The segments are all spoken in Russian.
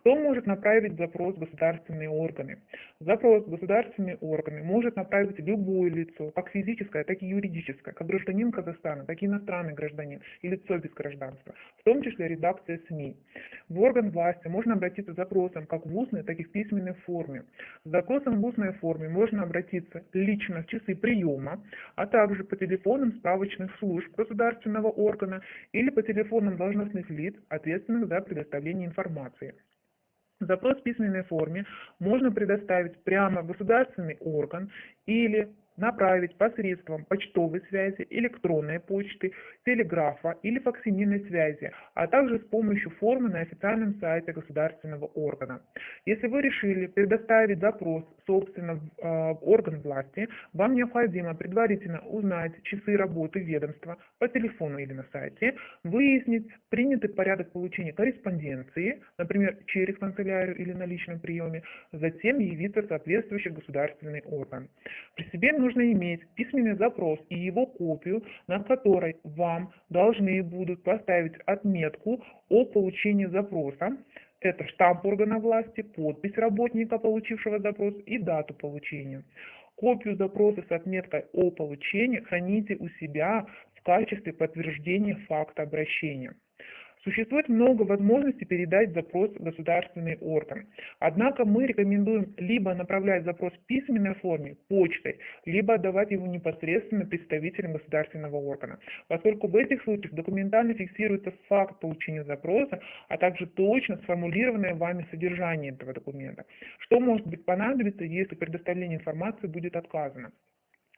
Кто может направить запрос в государственные органы? Запрос в государственные органы может направить любое лицо, как физическое, так и юридическое, как гражданин Казахстана, так и иностранный гражданин и лицо без гражданства, в том числе редакция СМИ. В орган власти можно обратиться с запросом как в устной, так и в письменной форме. С запросом в устной форме можно обратиться лично в часы приема, а также по телефонам справочных служб государственного органа или по телефонам должностных лиц, ответственных за предоставление информации. Запрос в письменной форме можно предоставить прямо государственный орган или направить посредством почтовой связи, электронной почты, телеграфа или факсимильной связи, а также с помощью формы на официальном сайте государственного органа. Если вы решили предоставить запрос, собственно, в э, орган власти, вам необходимо предварительно узнать часы работы ведомства по телефону или на сайте, выяснить принятый порядок получения корреспонденции, например, через канцелярию или на личном приеме, затем явиться в соответствующий государственный орган. При себе нужно иметь письменный запрос и его копию, на которой вам должны будут поставить отметку о получении запроса. Это штамп органа власти, подпись работника, получившего запрос и дату получения. Копию запроса с отметкой о получении храните у себя в качестве подтверждения факта обращения. Существует много возможностей передать запрос в государственный орган. Однако мы рекомендуем либо направлять запрос в письменной форме, почтой, либо отдавать его непосредственно представителям государственного органа, поскольку в этих случаях документально фиксируется факт получения запроса, а также точно сформулированное вами содержание этого документа. Что может быть понадобиться, если предоставление информации будет отказано?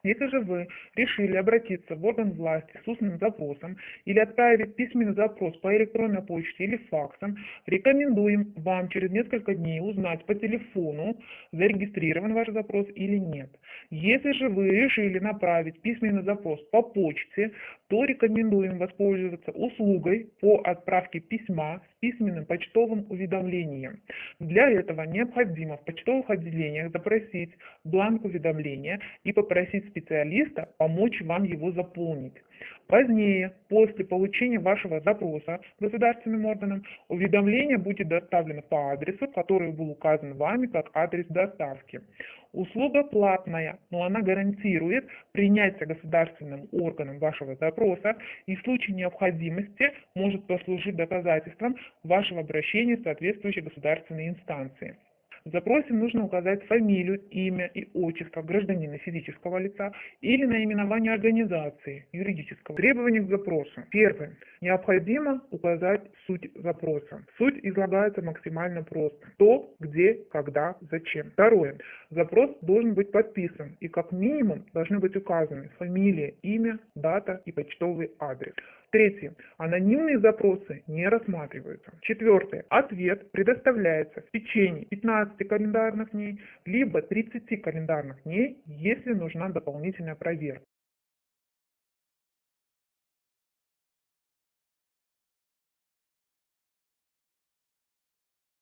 Если же вы решили обратиться в орган власти с устным запросом или отправить письменный запрос по электронной почте или факсом, рекомендуем вам через несколько дней узнать по телефону, зарегистрирован ваш запрос или нет. Если же вы решили направить письменный запрос по почте, то рекомендуем воспользоваться услугой по отправке письма с письменным почтовым уведомлением. Для этого необходимо в почтовых отделениях запросить бланк уведомления и попросить специалиста помочь вам его заполнить. Позднее, после получения вашего запроса государственным органам, уведомление будет доставлено по адресу, который был указан вами как адрес доставки. Услуга платная, но она гарантирует принятие государственным органом вашего запроса и в случае необходимости может послужить доказательством вашего обращения в соответствующей государственной инстанции. В запросе нужно указать фамилию, имя и отчество гражданина физического лица или наименование организации юридического. Требования к запросу. Первое. Необходимо указать суть запроса. Суть излагается максимально просто. Кто, где, когда, зачем. Второе. Запрос должен быть подписан и как минимум должны быть указаны фамилия, имя, дата и почтовый адрес. Третье. Анонимные запросы не рассматриваются. Четвертое. Ответ предоставляется в течение 15 календарных дней, либо 30 календарных дней, если нужна дополнительная проверка.